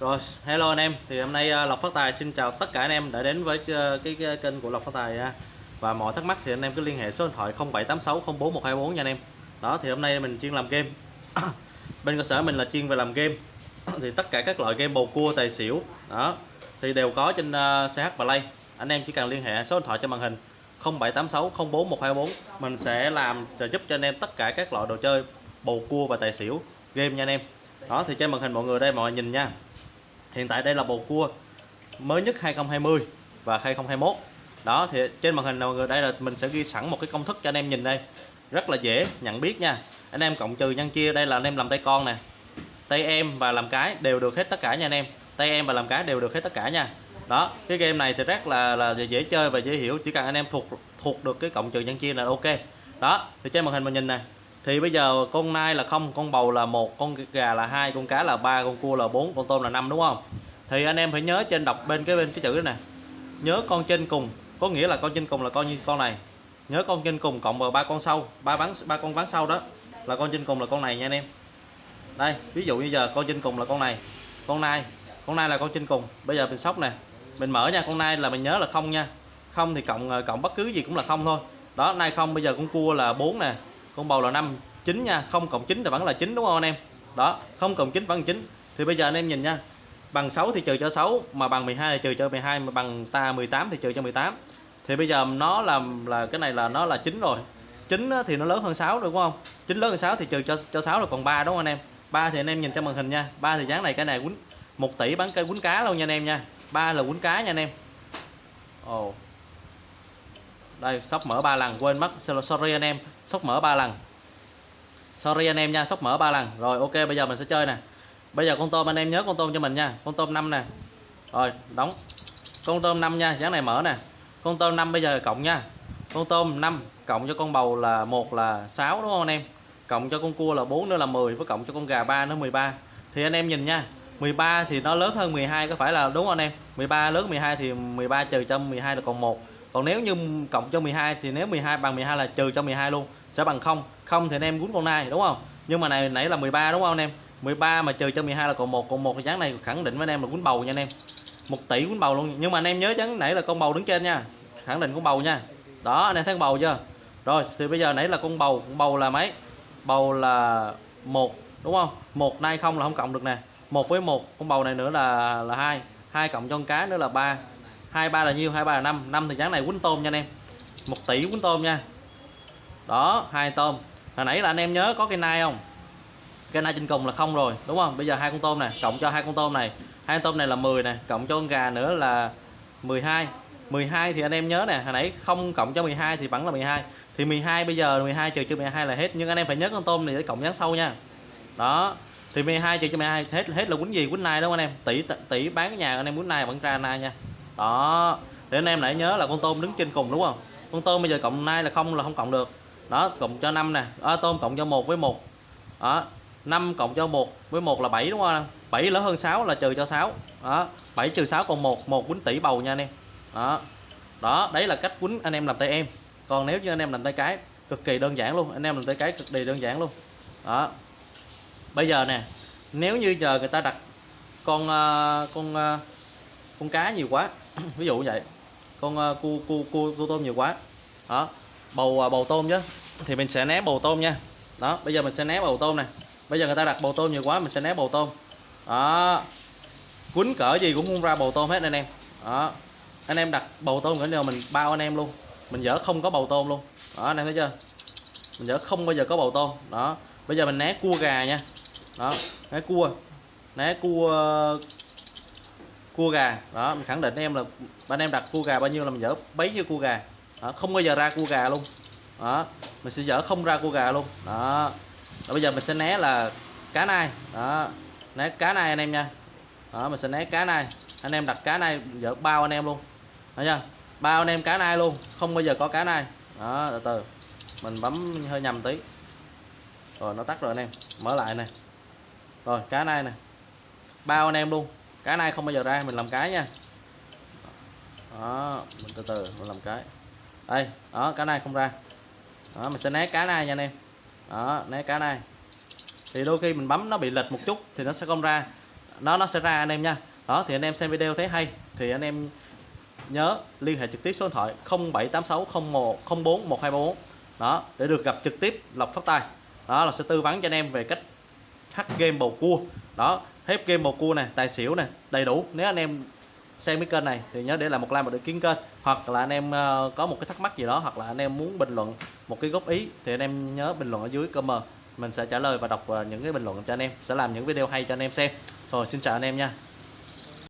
Rồi, hello anh em. Thì hôm nay à, Lộc Phát Tài xin chào tất cả anh em đã đến với à, cái, cái kênh của Lộc Phát Tài nha. Và mọi thắc mắc thì anh em cứ liên hệ số điện thoại 0786041124 nha anh em. Đó thì hôm nay mình chuyên làm game. Bên cơ sở mình là chuyên về làm game. thì tất cả các loại game bầu cua tài xỉu đó thì đều có trên uh, CH Play. Anh em chỉ cần liên hệ số điện thoại trên màn hình 0786041124 mình sẽ làm giúp cho anh em tất cả các loại đồ chơi bầu cua và tài xỉu game nha anh em. Đó thì trên màn hình mọi người đây mọi người nhìn nha hiện tại đây là bầu cua mới nhất 2020 và 2021 đó, thì trên màn hình mọi người đây là mình sẽ ghi sẵn một cái công thức cho anh em nhìn đây. Rất là dễ nhận biết nha. Anh em cộng trừ nhân chia, đây là anh em làm tay con nè, tay em và làm cái đều được hết tất cả nha anh em. Tay em và làm cái đều được hết tất cả nha. Đó, cái game này thì rất là là dễ chơi và dễ hiểu, chỉ cần anh em thuộc thuộc được cái cộng trừ nhân chia là ok. Đó, thì trên màn hình mình nhìn nè. Thì bây giờ con nai là không, con bầu là một, con gà là hai, con cá là ba, con cua là bốn, con tôm là năm, đúng không? Thì anh em phải nhớ trên đọc bên cái bên cái chữ này. Nhớ con trên cùng, có nghĩa là con trên cùng là con như con này. Nhớ con trên cùng cộng vào ba con sau, ba bán ba con bán sau đó là con trên cùng là con này nha anh em. Đây, ví dụ như giờ con trên cùng là con này, con nai con nai là con trên cùng. Bây giờ mình sóc nè, mình mở nha, con nai là mình nhớ là không nha. Không thì cộng ờ, cộng bất cứ gì cũng là không thôi. Đó nay không, bây giờ con cua là 4 nè, con bầu là 5 9 nha. Không cộng 9 thì vẫn là 9 đúng không anh em? Đó, không cộng 9 vẫn là 9 thì bây giờ anh em nhìn nha bằng 6 thì trừ cho 6 mà bằng 12 thì trừ cho 12 mà bằng ta 18 thì trừ cho 18 thì bây giờ nó làm là, cái này là nó là 9 rồi. 9 thì nó lớn hơn 6 đúng không? 9 lớn hơn 6 thì trừ cho cho 6 rồi, còn 3 đúng không anh em? 3 thì anh em nhìn trong màn hình nha. 3 thì dáng này cái này quýnh 1 tỷ bán cây quýnh cá luôn nha anh em nha. 3 là quýnh cá nha anh em. Ồ. Oh. đây, sóc mở 3 lần, quên mất. Sorry anh em, sóc mở 3 lần. Sorry anh em nha, sóc mở 3 lần. Rồi, ok, bây giờ mình sẽ chơi nè bây giờ con tôm anh em nhớ con tôm cho mình nha. Con tôm 5 nè. Rồi, đóng. Con tôm 5 nha dáng này mở nè. Con tôm 5 bây giờ cộng nha. Con tôm 5 cộng cho con bầu là một là 6 đúng không anh em? Cộng cho con cua là 4 nữa là 10 với cộng cho con gà 3 nữa 13 thì anh em nhìn nha 13 thì nó lớn hơn 12 có phải là đúng không anh em? 13 lớn 12 thì 13 trừ cho 12 là còn 1 còn nếu như cộng cho 12 thì nếu 12 bằng 12 là trừ cho 12 luôn, sẽ bằng 0 0 thì anh em quýnh con nai, đúng không? Nhưng mà này, nãy là 13 đúng không anh em? 13 mà trừ cho 12 là còn một còn một cái trắng này khẳng định với anh em là quýnh bầu nha anh em. Một tỷ quýnh bầu luôn, nhưng mà anh em nhớ chắn nãy là con bầu đứng trên nha, khẳng định con bầu nha. Đó, anh em thấy con bầu chưa? Rồi, thì bây giờ nãy là con bầu con bầu là mấy? Bầu là một, đúng không? Một nay không là không cộng được nè. Một với một, con bầu này nữa là là hai hai cộng cho con cá nữa là ba. Hai, ba là nhiêu? Hai, ba là năm. Năm thì trắng này quýnh tôm nha anh em. Một tỷ quýnh tôm nha. Đó, hai tôm. Hồi nãy là anh em nhớ có cái nai không? Cái nai trên cùng là không rồi đúng không? Bây giờ hai con tôm này cộng cho hai con tôm này. Hai con tôm này là 10 này cộng cho con gà nữa là 12 12 thì anh em nhớ nè hồi nãy không cộng cho 12 thì vẫn là 12 thì 12 bây giờ 12 trừ cho 12 là hết nhưng anh em phải nhớ con tôm này để cộng dán sâu nha. Đó thì 12 trừ cho 12 hết hết là quýnh gì quýnh nai đúng không anh em. Tỷ tỷ bán cái nhà anh em quýnh nai vẫn ra nai nha. Đó để anh em lại nhớ là con tôm đứng trên cùng đúng không? Con tôm bây giờ cộng nai là không là không cộng được. Đó cộng cho 5 nè à, tôm cộng cho một với một. Đó 5 cộng cho 1 với 1 là 7 đúng không 7 lớn hơn 6 là trừ cho 6 đó 7 trừ 6 còn 1 1 quýnh tỷ bầu nha anh em. Đó đó đấy là cách quýnh anh em làm tay em. Còn nếu như anh em làm tay cái cực kỳ đơn giản luôn anh em làm tay cái cực kỳ đơn giản luôn. Đó bây giờ nè nếu như giờ người ta đặt con ờ, con ờ, con cá nhiều quá ví dụ như vậy con ờ, uh, cua cua cua cua tôm nhiều quá đó bầu bầu tôm chứ thì mình sẽ né bầu tôm nha. Đó bây giờ mình sẽ né bầu tôm này bây giờ người ta đặt bầu tôm nhiều quá mình sẽ né bầu tôm. Đó. Quýnh cỡ gì cũng không ra bầu tôm hết anh em. Đó. Anh em đặt bầu tôm cỡ nào mình bao anh em luôn. Mình dở không có bầu tôm luôn. Đó anh em thấy chưa? Mình dở không bao giờ có bầu tôm. Đó. Bây giờ mình né cua gà nha. Đó né cua. Né cua cua gà. Đó mình khẳng định em là anh em đặt cua gà bao nhiêu là mình dở bấy nhiêu cua gà. Đó, không bao giờ ra cua gà luôn. Đó. Mình sẽ dở không ra cua gà luôn. Đó đó, bây giờ mình sẽ né là cá nai. Đó né cá nai anh em nha. Đó mình sẽ né cá nai. Anh em đặt cá nai giờ bao anh em luôn. Thấy chưa? Bao anh em cá nai luôn không bao giờ có cá nai. Đó từ từ. Mình bấm hơi nhầm tí. Rồi nó tắt rồi anh em. Mở lại này rồi cá nai nè. Bao anh em luôn. Cá nai không bao giờ ra mình làm cái nha. Đó mình từ từ mình làm cái. Đây đó cá nai không ra. Đó mình sẽ né cá nai nha anh em đó, né cá này. Thì đôi khi mình bấm nó bị lệch một chút thì nó sẽ không ra. Nó nó sẽ ra anh em nha. Đó, thì anh em xem video thấy hay, thì anh em nhớ liên hệ trực tiếp số điện thoại 0786 01 04 1234 đó, để được gặp trực tiếp Lộc Phát Tài. Đó là sẽ tư vấn cho anh em về cách hack game bầu cua. Đó hết game bầu cua này tài xỉu này đầy đủ. Nếu anh em xem cái kênh này thì nhớ để lại một like một để kiến kênh. Hoặc là anh em ờ, có một cái thắc mắc gì đó, hoặc là anh em muốn bình luận một cái góp ý, thì anh em nhớ bình luận ở dưới comment. Mình sẽ trả lời và đọc ờ, những cái bình luận cho anh em, sẽ làm những video hay cho anh em xem. Rồi, xin chào anh em nha.